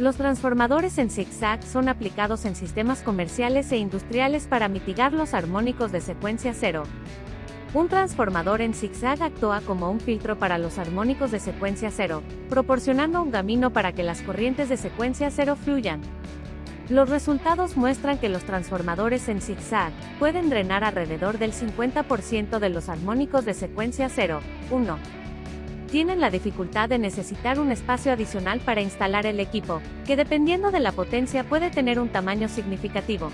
Los transformadores en zigzag son aplicados en sistemas comerciales e industriales para mitigar los armónicos de secuencia cero. Un transformador en zigzag actúa como un filtro para los armónicos de secuencia cero, proporcionando un camino para que las corrientes de secuencia cero fluyan. Los resultados muestran que los transformadores en zigzag pueden drenar alrededor del 50% de los armónicos de secuencia 0, 1. Tienen la dificultad de necesitar un espacio adicional para instalar el equipo, que dependiendo de la potencia puede tener un tamaño significativo.